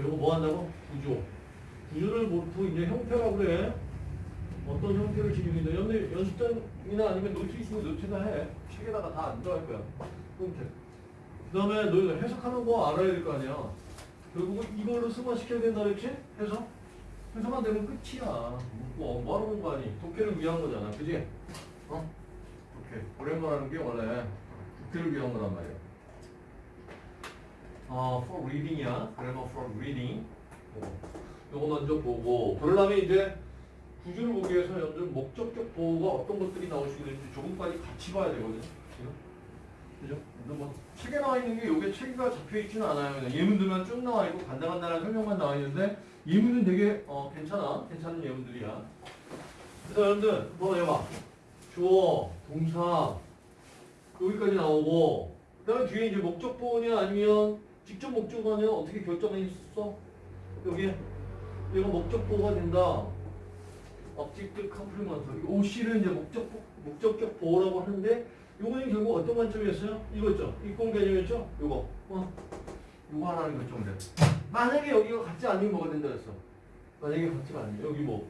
이거 뭐 한다고? 구조. 구조를 보통 이제 형태라고 그래. 어떤 형태를 지니는데 연대 연습장이나 아니면 노트 있으면 노트나 해. 책에다가 다 안 들어갈 거야. 형태. 그 다음에 너희가 해석하는 거 알아야 될 거 아니야. 결국은 이걸로 승화시켜야 된다 그랬지? 해석? 해석만 되면 끝이야. 뭐, 뭐 하는 거 아니? 독해를 위한 거잖아. 그지? 어? 독해. Grammar라는 게 원래 독해를 위한 거란 말이야. 어, for reading이야. grammar for reading. 어, 요거 먼저 보고. 그러려면 이제 구조를 보기 위해서 여러분들 목적격 보호가 어떤 것들이 나올 수 있는지 조금까지 같이 봐야 되거든요. 그죠? 그죠? 근데 뭐 책에 나와 있는 게 요게 책가 잡혀 있지는 않아요. 예문들만 쭉 나와 있고 간단간단한 설명만 나와 있는데 예문은 되게 어, 괜찮아. 괜찮은 예문들이야. 그래서 여러분들 뭐 해봐. 주어, 동사 여기까지 나오고 그 다음에 뒤에 이제 목적 보호냐 아니면 직접 목적어냐 어떻게 결정이 있어? 여기 이거 목적 보호가 된다. object complement. OC를 이제 목적 목적격 보호라고 하는데 요거는 결국 어떤 관점이었어요? 이거죠. 이권 개념이었죠? 요거. 어. 요거 하나는 결정돼. 만약에 여기가 같지 않으면 뭐가 된다 그랬어? 만약에 같지가 않으면 여기 뭐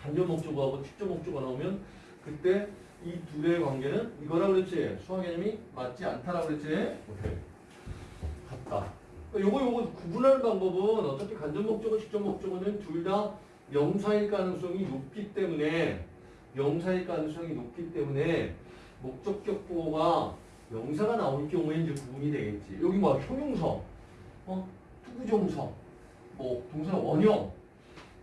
간접 목적어하고 직접 목적어 나오면 그때 이 둘의 관계는 이거라 그랬지. 수학 개념이 맞지 않다라고 그랬지. 오케이. 같다. 요거 요거 구분하는 방법은 어차피 간접 목적어, 직접 목적어는 둘 다 명사일 가능성이 높기 때문에 명사일 가능성이 높기 때문에 목적격 보호가 명사가 나올 경우에 이제 구분이 되겠지. 여기 뭐 형용사, 어, 투구정사, 뭐 동사 원형,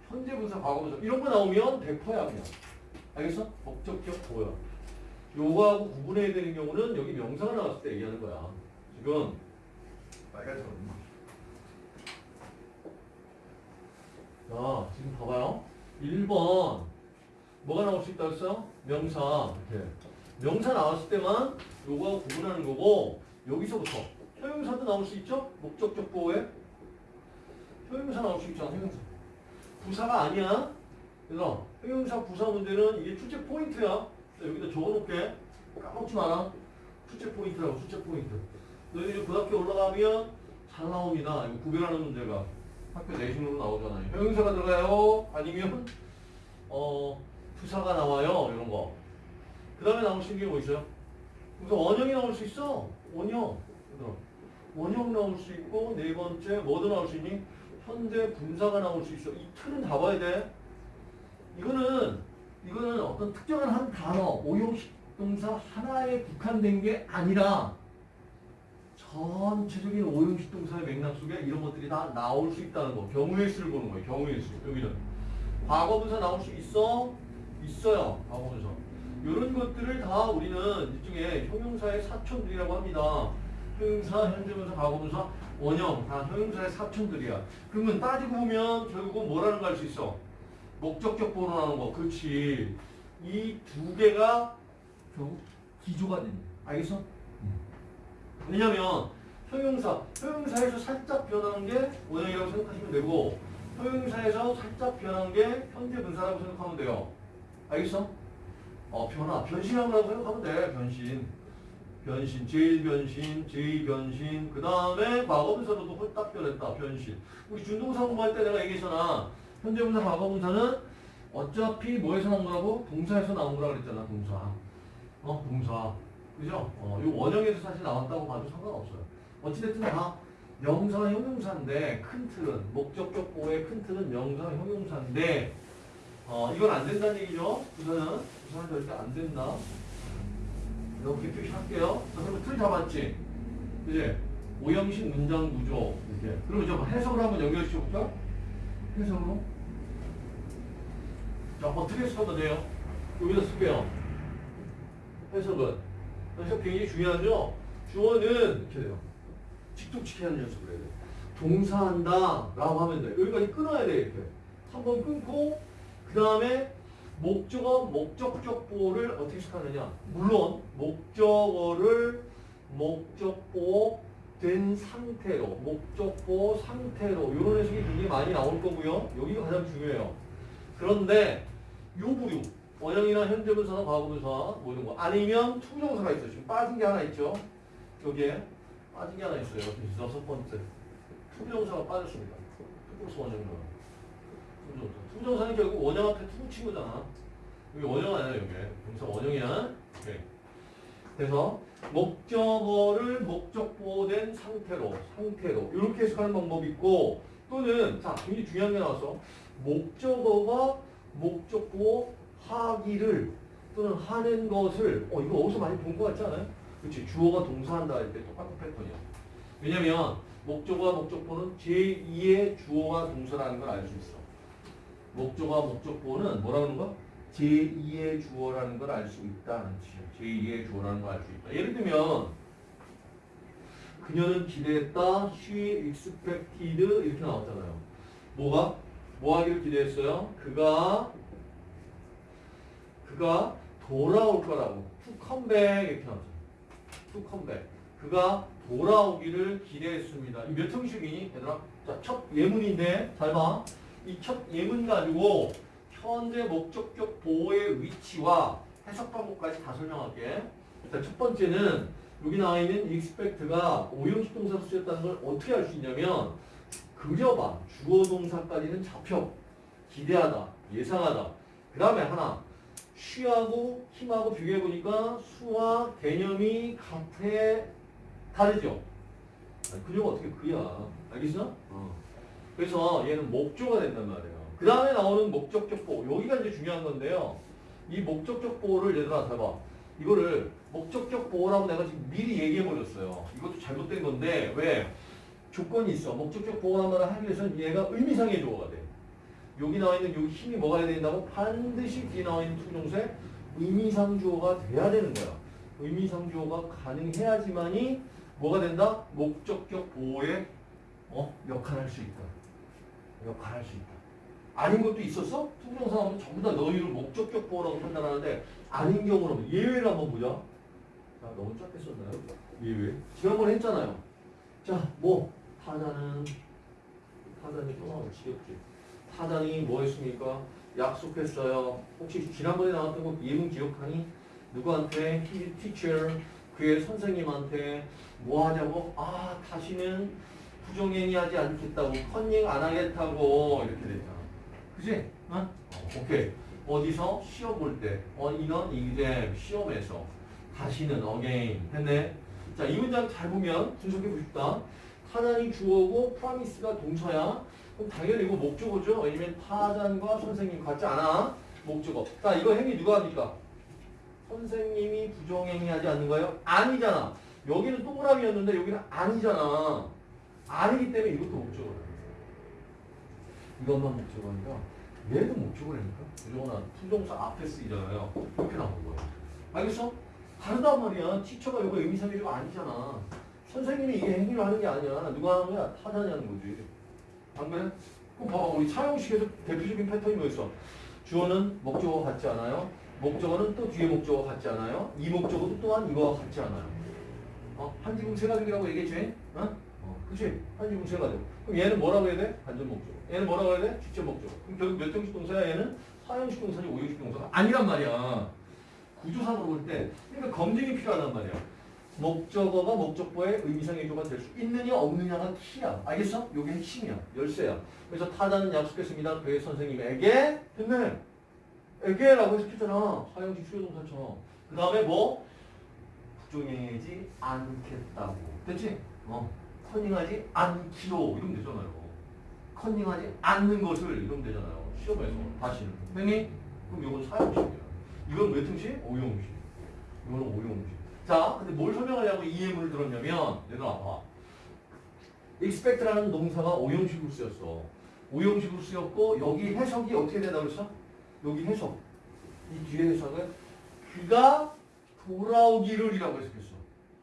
현재 분사, 과거 분사 이런 거 나오면 100%야 그냥. 알겠어? 목적격 보호야. 요거하고 구분해야 되는 경우는 여기 명사가 나왔을 때 얘기하는 거야. 지금 빨간색은 자, 지금 봐봐요. 1번. 뭐가 나올 수 있다고 했어요? 명사. 이렇게. 명사 나왔을 때만 요거하고 구분하는 거고 여기서부터 형용사도 나올 수 있죠? 목적격 보어에? 형용사 나올 수 있잖아 형용사. 부사가 아니야. 그래서 형용사 부사 문제는 이게 출제 포인트야. 여기다 적어놓게. 까먹지 마라. 출제 포인트라고 출제 포인트 너희들이 고등학교 올라가면 잘 나옵니다 이거 구별하는 문제가 학교 내신으로 나오잖아요 형용사가 들어가요 아니면 어 부사가 나와요 이런 거. 그 다음에 나올 수 있는 게 뭐 있어요? 그래서 원형이 나올 수 있어. 원형. 원형 나올 수 있고 네 번째 뭐도 나올 수 있니? 현대 분사가 나올 수 있어. 이 틀은 다 봐야 돼. 이거는 이거는 어떤 특정한 한 단어, 오형식 동사 하나에 국한된 게 아니라 전체적인 오형식 동사의 맥락 속에 이런 것들이 다 나올 수 있다는 거. 경우의 수를 보는 거예요. 경우의 수. 여기는 과거분사 나올 수 있어? 있어요. 과거분사. 이런 것들을 다 우리는 일종의 형용사의 사촌들이라고 합니다. 형용사, 현재분사, 과거분사, 원형 다 형용사의 사촌들이야. 그러면 따지고 보면 결국은 뭐라는 거알수 있어? 목적격 보호라는 거. 그렇지. 이 두 개가 결국 기조가 된다. 알겠어? 왜냐면 형용사, 형용사에서 살짝 변하는 게 원형이라고 생각하시면 되고 형용사에서 살짝 변한 게 현재 분사라고 생각하면 돼요. 알겠어? 어, 변화, 변신한 거라고 생각하면 돼. 변신. 변신, 제일 변신, 제이 변신. 그 다음에 과거분사로도 홀딱 변했다. 변신. 우리 준동사 공부할 때 내가 얘기했잖아. 현재 분사, 과거분사는 어차피 뭐에서 나온 거라고? 동사에서 나온 거라 그랬잖아. 동사. 어, 동사. 그죠? 어, 이 원형에서 사실 나왔다고 봐도 상관없어요. 어찌됐든 다 명사 형용사인데 큰 틀은 목적격 보호의 큰 틀은 명사 형용사인데 어 이건 안 된다는 얘기죠. 부사는 부사는 절대 안 된다. 이렇게 표시할게요. 자, 그럼 틀 잡았지. 그지? 오형식 문장 구조 이렇게. 그러면 좀 해석을 한번 연결시켜 볼까? 해석으로. 자 어떻게 해석하면 돼요? 여기다 쓸게요. 해석은 해석 굉장히 중요하죠. 주어는 이렇게 돼요. 직독치기 하는 연습을 해야 돼. 동사한다 라고 하면 돼. 여기까지 끊어야 돼 이렇게. 한 번 끊고 그 다음에 목적어 목적격 보호를 어떻게 시작하느냐. 물론 목적어를 목적보 된 상태로 목적보 상태로 이런 해석이 굉장히 많이 나올 거고요. 여기가 가장 중요해요. 그런데 요 부류 원형이나 현재분사나 과거분사 뭐 이런 거 아니면 to부정사가 있어요. 지금 빠진 게 하나 있죠. 여기에 빠진 게 하나 있어요. 여섯 번째. to부정사가 빠졌습니다. to부정사 원형이다. to부정사. to부정사는 결국 원형 앞에 to 붙인 거잖아. 여기 원형 아니야, 여기. 동사 원형이야. 오케이. 그래서 목적어를 목적보어된 상태로, 상태로 이렇게 해석하는 방법이 있고 또는 자, 굉장히 중요한 게 나왔어. 목적어가 목적보 하기를 또는 하는 것을 어 이거 어디서 많이 본 것 같지 않아요? 그렇지 주어가 동사한다 할 때 똑같은 패턴이야. 왜냐면 목적어와 목적보는 제2의 주어와 동사라는 걸 알 수 있어. 목적어와 목적보는 뭐라는 거? 제2의 주어라는 걸 알 수 있다는 뜻이야. 제2의 주어라는 걸 알 수 있다. 예를 들면 그녀는 기대했다. She expected 이렇게 나왔잖아요. 뭐가? 뭐 하기를 기대했어요? 그가 그가 돌아올 거라고. Come back 이렇게. To come back. 그가 돌아오기를 기대했습니다. 이몇 형식이니? 얘들아? 자, 첫 예문인데 잘 봐. 이 첫 예문 가지고 현재 목적격 보호의 위치와 해석 방법까지 다 설명할게. 자, 첫 번째는 여기 나와 있는 expect가 오형식 동사로 쓰였다는 걸 어떻게 알 수 있냐면 그려봐. 주어 동사까지는 잡혀. 기대하다. 예상하다. 그 다음에 하나. 쉬하고 힘하고 비교해보니까 수와 개념이 같아 다르죠? 그녀가 어떻게 그야. 알겠어? 어. 그래서 얘는 목조가 된단 말이에요. 그 다음에 나오는 목적격 보호. 여기가 이제 중요한 건데요. 이 목적격 보호를 얘들아 잘 봐. 이거를 목적격 보호라고 내가 지금 미리 얘기해버렸어요. 이것도 잘못된 건데 왜? 조건이 있어. 목적격 보호를 하기 위해서는 얘가 의미상의 주어가 돼. 여기 나와 있는 여기 힘이 뭐가 돼야 된다고? 반드시 뒤에 나와 있는 투정세 의미상 주어가 돼야 되는 거야. 의미상 주어가 가능해야지만이 뭐가 된다? 목적격 보호의 어? 역할을 할수 있다. 역할을 할수 있다. 아닌 것도 있었어? to부정사 하면 전부 다 너희를 목적격 보어라고 판단하는데 아닌 경우는 예외를 한번 보자. 자, 너무 짧게 썼나요? 예외. 지난번에 했잖아요. 자, 뭐 타자는 타자는 또 지겹지. 타자니 뭐 했습니까? 약속했어요. 혹시 지난번에 나왔던 거 예문 기억하니? 누구한테? His teacher. 그의 선생님한테 뭐 하냐고? 아, 다시는 부정행위 하지 않겠다고. 컨닝 안 하겠다고. 이렇게 됐잖아. 그지? 어? 어, 오케이. 어디서? 시험 볼 때. 어, 이런 이제 시험에서. 다시는 again. 했네. 자, 이 문장 잘 보면 분석해 보십다. 타잔이 주어고 프라미스가 동사야. 그럼 당연히 이거 목적어죠. 왜냐면 타잔과 선생님 같지 않아. 목적어. 자, 이거 행위 누가 합니까? 선생님이 부정행위 하지 않는 거예요? 아니잖아. 여기는 동그라미였는데 여기는 아니잖아. 아니기 때문에 이것도 목적어야. 이것만 목적어 아니라 얘도 목적어라니까. 부정어나 to부정사 앞에 쓰이잖아요. 이렇게 나오는 거야. 알겠어? 다르단 말이야. teacher가 이거 의미상의 주어가 아니잖아. 선생님이 이게 행위를 하는 게 아니야. 누가 하는 거야? 하는 거지. 안 그래? 그럼 봐봐. 우리 4형식에서 대표적인 패턴이 뭐였어? 주어는 목적어 같지 않아요? 목적어는 또 뒤에 목적어 같지 않아요? 이 목적어도 또한 이거와 같지 않아요? 어? 한지붕 세 가족이라고 얘기했지? 어? 어, 그치? 한지붕 세 가족. 그럼 얘는 뭐라고 해야 돼? 반전 목적어. 얘는 뭐라고 해야 돼? 직접 목적어. 그럼 결국 몇 형식 동사야? 얘는 사형식 동사지 오형식 동사가 아니란 말이야. 구조상으로 볼 때. 그러니까 검증이 필요하단 말이야. 목적어가 목적보의 의미상 의 조가 될 수 있느냐 없느냐가 키야. 알겠어? 요게 핵심이야. 열쇠야. 그래서 타자는 약속했습니다. 그의 선생님에게 됐네. 에게라고 해석했잖아. 사형식 수요동사처럼. 그 다음에 뭐? 부정행하지 않겠다고. 됐지? 어. 컨닝하지 않기로 이러면 되잖아요. 컨닝하지 않는 것을 이러면 되잖아요. 시험에서 다시는. 됐니? 그럼 이건 사형식이야. 이건 몇 형식? 오형식. 이거는 오형식. 자, 근데 뭘 설명하려고 이 예문을 들었냐면, 얘들 아, 봐. expect라는 동사가 오형식으로 쓰였어. 오형식으로 쓰였고, 여기 해석이 어떻게 되나 그랬어? 여기 해석. 이 뒤에 해석은 그가 돌아오기를 이라고 해석했어.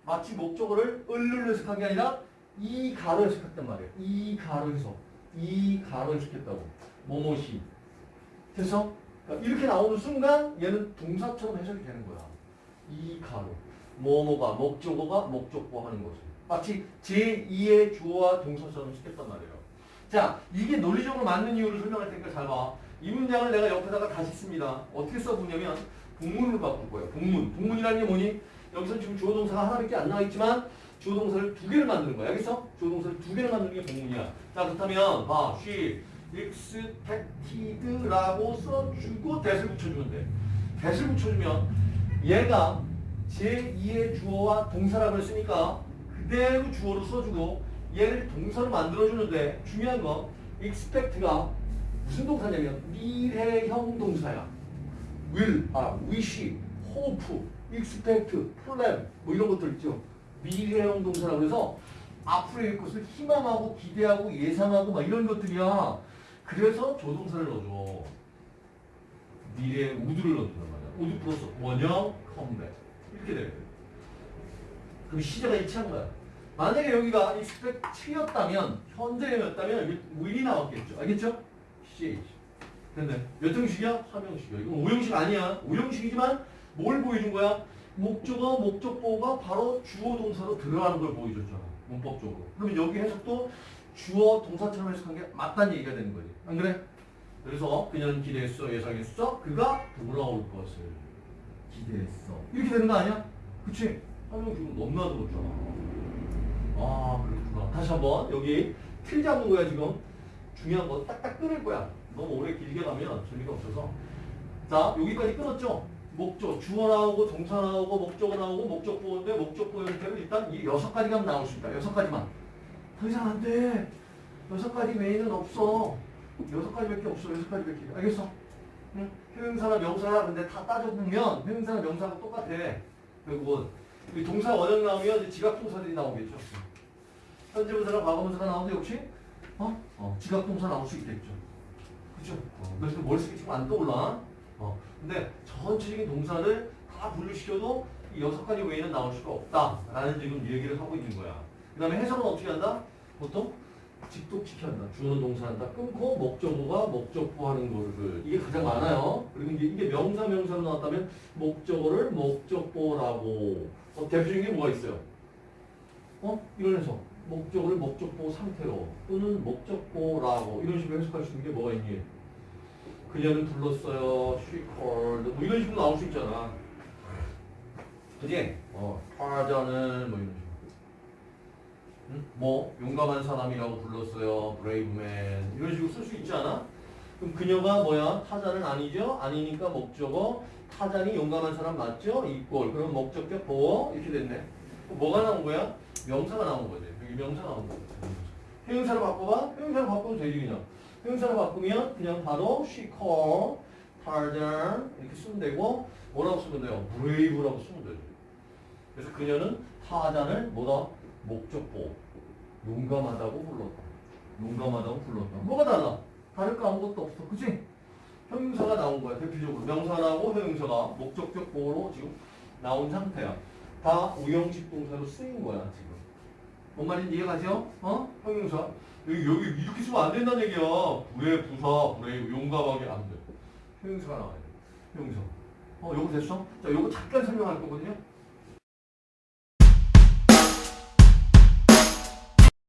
마치 목적어를 을로 해석한 게 아니라 이 가로 해석했단 말이에요. 이 가로 해석. 이 가로 해석했다고. 뭐뭐시. 됐어? 그러니까 이렇게 나오는 순간 얘는 동사처럼 해석이 되는 거야. 이 가로. 뭐뭐가 목적어가 목적보 하는 것을. 마치 제2의 주어와 동사처럼 시켰단 말이에요. 자, 이게 논리적으로 맞는 이유를 설명할 테니까 잘 봐. 이 문장을 내가 옆에다가 다시 씁니다. 어떻게 써보냐면 복문으로 바꿀 거예요. 복문. 복문이라는 게 뭐니? 여기서 지금 주어 동사가 하나밖에 안 나와 있지만 주어 동사를 두 개를 만드는 거야. 알겠어? 주어 동사를 두 개를 만드는 게 본문이야. 자, 그렇다면 봐. she expected라고 써주고 that을 붙여주면 돼. that을 붙여주면 얘가 제2의 주어와 동사라고 했으니까 그대로 주어로 써주고 얘를 동사로 만들어주는데 중요한 건 expect가 무슨 동사냐면 미래형 동사야. will, 아, wish, hope, expect, plan 뭐 이런 것들 있죠. 미래형 동사라고 해서 앞으로의 것을 희망하고 기대하고 예상하고 막 이런 것들이야. 그래서 조동사를 넣어줘. 미래의 would를 넣는단 말이야. would 플러스 원형 come back 이렇게 돼. 그럼 시제가 일치한 거야. 만약에 여기가 expect였다면 현재였다면 여기 will이 나왔겠죠. 알겠죠? 시제 됐네. 몇 형식이야? 3형식이야. 이건 5형식 아니야. 5형식이지만 뭘 보여준 거야? 목적어, 목적보어가 바로 주어 동사로 들어가는 걸 보여줬잖아. 문법적으로. 그러면 여기 해석도 주어 동사처럼 해석한 게 맞다는 얘기가 되는 거지. 안 그래? 그래서 그녀는 기대했어, 예상했어. 그가 돌아올 것을 기대했어. 이렇게 되는 거 아니야? 그치? 한명식은 너무나 들었잖아. 아, 그렇구나. 다시 한번 여기 틀 잡는 거야, 지금. 중요한 거 딱딱 끊을 거야. 너무 오래 길게 가면 재미가 없어서. 자, 여기까지 끊었죠? 목적, 주어 나오고, 동사 나오고, 목적어 나오고, 목적보인데, 목적보 형태로 일단 이 여섯 가지가 나올 수 있다. 여섯 가지만. 더 이상 안 돼. 여섯 가지 외에는 없어. 여섯 가지밖에 없어. 여섯 가지밖에. 알겠어? 응? 형용사나 명사나 근데 다 따져보면 형용사나 명사하고 똑같아. 결국은. 이 동사 원형 나오면 이제 지각 동사들이 나오겠죠. 현재 분사나 과거 분사가 나오는데 역시 어? 어, 지각 동사 나올 수 있겠죠. 그죠? 어, 그래서 머릿속에 지금 안 떠올라. 어, 근데 전체적인 동사를 다 분류시켜도 이 여섯 가지 외에는 나올 수가 없다라는 지금 얘기를 하고 있는 거야. 그 다음에 해석은 어떻게 한다? 보통 직독시켜 한다. 주어는 동사한다. 끊고 목적어가 목적보하는 거를 이게 가장 많아요. 그리고 이제 이게 명사 명사로 나왔다면 목적어를 목적보라고 어, 대표적인 게 뭐가 있어요? 어? 이런 해석. 목적어를 목적보 상태로 또는 목적보라고 이런 식으로 해석할 수 있는 게 뭐가 있니? 그녀는 불렀어요. She called. 뭐 이런 식으로 나올 수 있잖아. 그지? 어, 타자는 뭐 이런 식으로. 응? 뭐 용감한 사람이라고 불렀어요. man. 이런 식으로 쓸 수 있지 않아? 그럼 그녀가 뭐야? 타자는 아니죠? 아니니까 목적어. 타자니 용감한 사람 맞죠? 이꼴. 그럼 목적격 보어 이렇게 됐네. 뭐가 나온 거야? 명사가 나온 거지. 여기 명사 나온 거지. 형용사로 바꿔봐. 형용사로 바꾸면 되지 그냥. 형용사로 바꾸면 그냥 바로 she called Tarzan 이렇게 쓰면 되고 뭐라고 쓰면 돼요? brave라고 쓰면 되죠. 그래서 그녀는 타잔을 뭐다? 목적보 용감하다고 불렀다. 용감하다고 불렀다. 뭐가 달라? 다를 거 아무것도 없어. 그치? 형용사가 나온 거야. 대표적으로 명사 나오고 형용사가 목적격 보호로 지금 나온 상태야. 다 우형식 동사로 쓰인 거야 지금. 뭔 말인지 이해가죠? 어? 형용사. 여기, 여기 이렇게 쓰면 안 된다는 얘기야. 불의 부사, 불의 용감하게 안 돼. 형용사가 나와야 돼. 형용사. 어, 요거 됐어? 자, 요거 잠깐 설명할 거거든요.